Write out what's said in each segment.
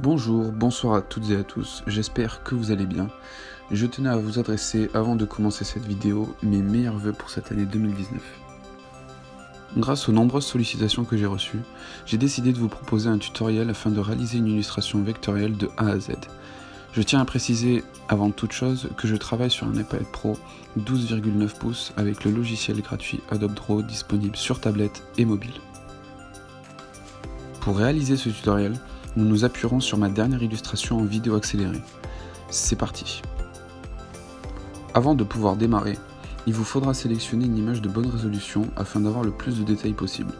Bonjour, bonsoir à toutes et à tous, j'espère que vous allez bien. Je tenais à vous adresser, avant de commencer cette vidéo, mes meilleurs voeux pour cette année 2019. Grâce aux nombreuses sollicitations que j'ai reçues, j'ai décidé de vous proposer un tutoriel afin de réaliser une illustration vectorielle de A à Z. Je tiens à préciser, avant toute chose, que je travaille sur un iPad Pro 12,9 pouces avec le logiciel gratuit Adobe Draw disponible sur tablette et mobile. Pour réaliser ce tutoriel, nous nous appuierons sur ma dernière illustration en vidéo accélérée. C'est parti Avant de pouvoir démarrer, il vous faudra sélectionner une image de bonne résolution afin d'avoir le plus de détails possible.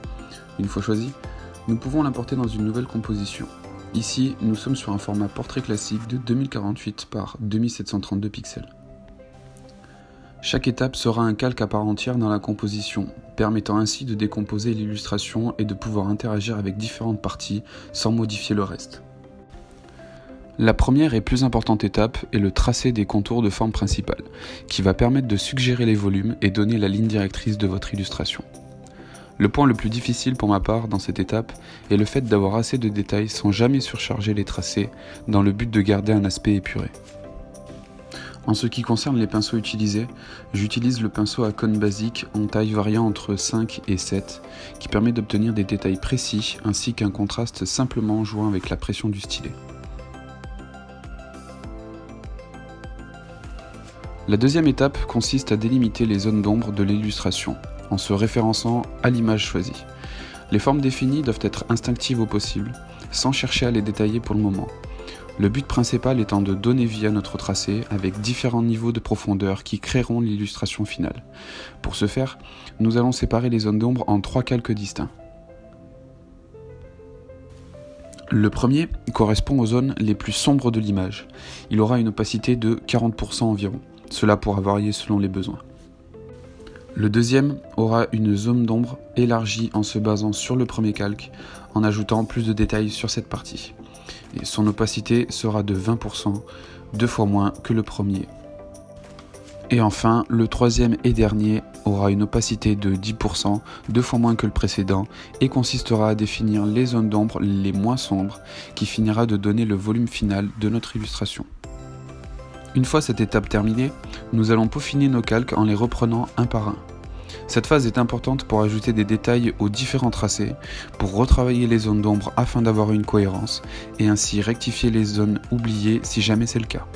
Une fois choisi, nous pouvons l'importer dans une nouvelle composition. Ici, nous sommes sur un format portrait classique de 2048 par 2732 pixels. Chaque étape sera un calque à part entière dans la composition, permettant ainsi de décomposer l'illustration et de pouvoir interagir avec différentes parties sans modifier le reste. La première et plus importante étape est le tracé des contours de forme principale, qui va permettre de suggérer les volumes et donner la ligne directrice de votre illustration. Le point le plus difficile pour ma part dans cette étape est le fait d'avoir assez de détails sans jamais surcharger les tracés dans le but de garder un aspect épuré. En ce qui concerne les pinceaux utilisés, j'utilise le pinceau à cône basique en taille variant entre 5 et 7, qui permet d'obtenir des détails précis ainsi qu'un contraste simplement jouant avec la pression du stylet. La deuxième étape consiste à délimiter les zones d'ombre de l'illustration, en se référençant à l'image choisie. Les formes définies doivent être instinctives au possible, sans chercher à les détailler pour le moment, le but principal étant de donner vie à notre tracé avec différents niveaux de profondeur qui créeront l'illustration finale. Pour ce faire, nous allons séparer les zones d'ombre en trois calques distincts. Le premier correspond aux zones les plus sombres de l'image. Il aura une opacité de 40% environ. Cela pourra varier selon les besoins. Le deuxième aura une zone d'ombre élargie en se basant sur le premier calque, en ajoutant plus de détails sur cette partie et son opacité sera de 20%, deux fois moins que le premier. Et enfin, le troisième et dernier aura une opacité de 10%, deux fois moins que le précédent, et consistera à définir les zones d'ombre les moins sombres, qui finira de donner le volume final de notre illustration. Une fois cette étape terminée, nous allons peaufiner nos calques en les reprenant un par un. Cette phase est importante pour ajouter des détails aux différents tracés, pour retravailler les zones d'ombre afin d'avoir une cohérence, et ainsi rectifier les zones oubliées si jamais c'est le cas.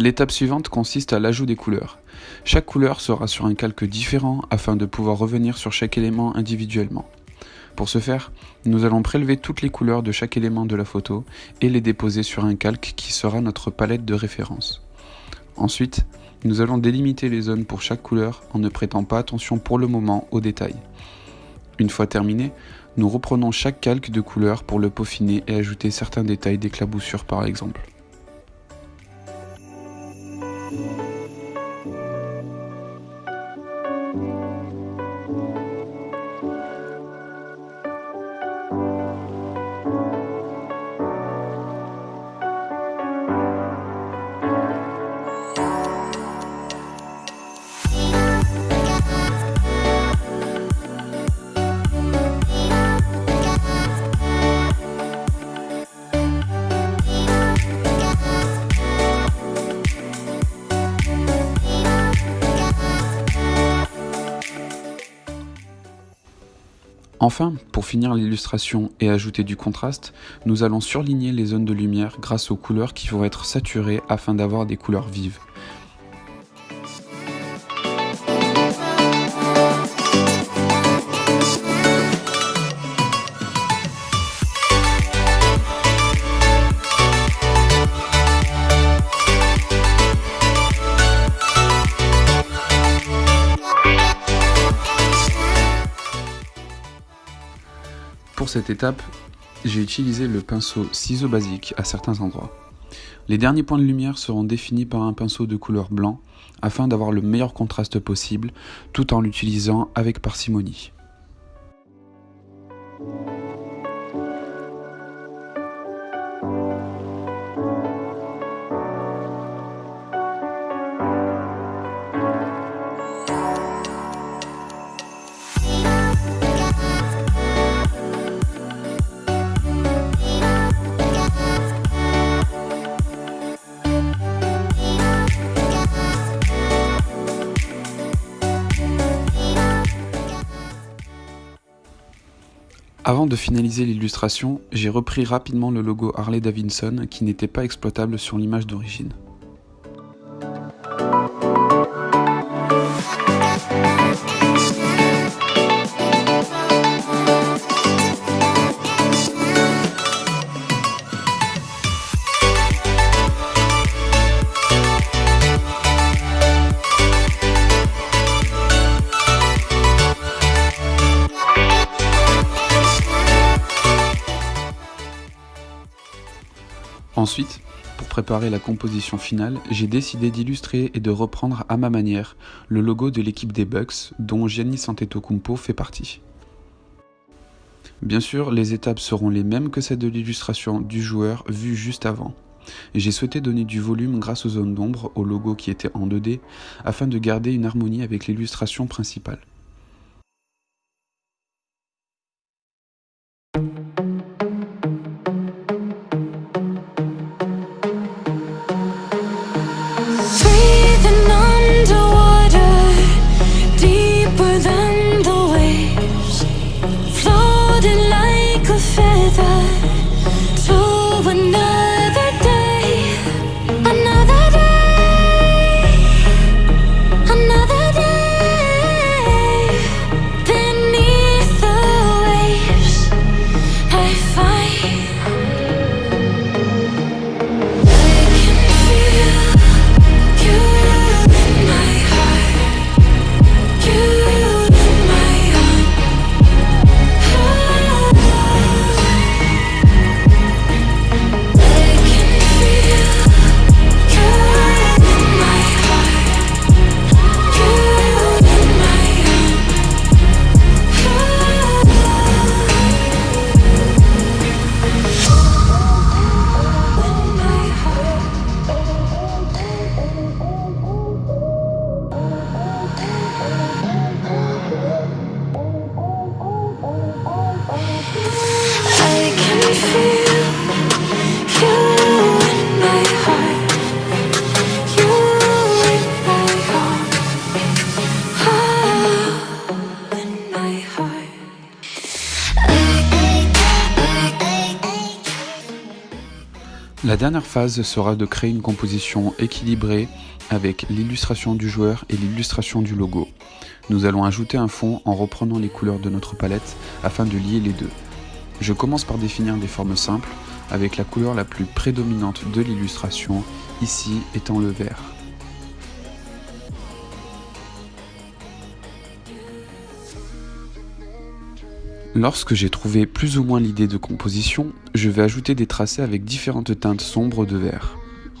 L'étape suivante consiste à l'ajout des couleurs. Chaque couleur sera sur un calque différent afin de pouvoir revenir sur chaque élément individuellement. Pour ce faire, nous allons prélever toutes les couleurs de chaque élément de la photo et les déposer sur un calque qui sera notre palette de référence. Ensuite, nous allons délimiter les zones pour chaque couleur en ne prêtant pas attention pour le moment aux détails. Une fois terminé, nous reprenons chaque calque de couleur pour le peaufiner et ajouter certains détails d'éclaboussure par exemple. Thank you. Enfin, pour finir l'illustration et ajouter du contraste, nous allons surligner les zones de lumière grâce aux couleurs qui vont être saturées afin d'avoir des couleurs vives. Pour cette étape, j'ai utilisé le pinceau ciseau basique à certains endroits. Les derniers points de lumière seront définis par un pinceau de couleur blanc afin d'avoir le meilleur contraste possible tout en l'utilisant avec parcimonie. Avant de finaliser l'illustration, j'ai repris rapidement le logo Harley Davidson qui n'était pas exploitable sur l'image d'origine. Ensuite, pour préparer la composition finale, j'ai décidé d'illustrer et de reprendre à ma manière le logo de l'équipe des Bucks dont Giannis Antetokounmpo fait partie. Bien sûr, les étapes seront les mêmes que celles de l'illustration du joueur vue juste avant. J'ai souhaité donner du volume grâce aux zones d'ombre au logo qui était en 2D afin de garder une harmonie avec l'illustration principale. La dernière phase sera de créer une composition équilibrée avec l'illustration du joueur et l'illustration du logo. Nous allons ajouter un fond en reprenant les couleurs de notre palette afin de lier les deux. Je commence par définir des formes simples avec la couleur la plus prédominante de l'illustration, ici étant le vert. Lorsque j'ai trouvé plus ou moins l'idée de composition, je vais ajouter des tracés avec différentes teintes sombres de vert.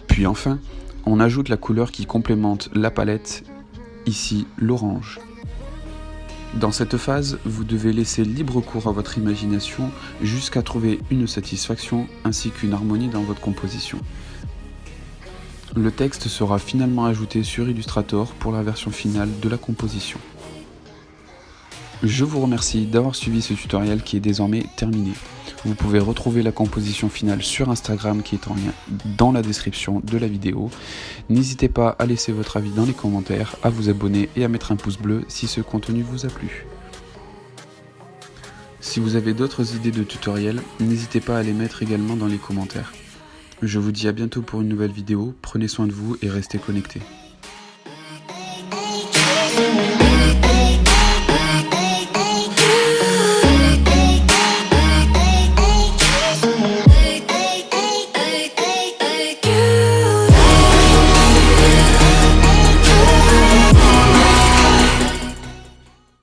Puis enfin, on ajoute la couleur qui complémente la palette, ici l'orange. Dans cette phase, vous devez laisser libre cours à votre imagination jusqu'à trouver une satisfaction ainsi qu'une harmonie dans votre composition. Le texte sera finalement ajouté sur Illustrator pour la version finale de la composition. Je vous remercie d'avoir suivi ce tutoriel qui est désormais terminé. Vous pouvez retrouver la composition finale sur Instagram qui est en lien dans la description de la vidéo. N'hésitez pas à laisser votre avis dans les commentaires, à vous abonner et à mettre un pouce bleu si ce contenu vous a plu. Si vous avez d'autres idées de tutoriels, n'hésitez pas à les mettre également dans les commentaires. Je vous dis à bientôt pour une nouvelle vidéo, prenez soin de vous et restez connectés.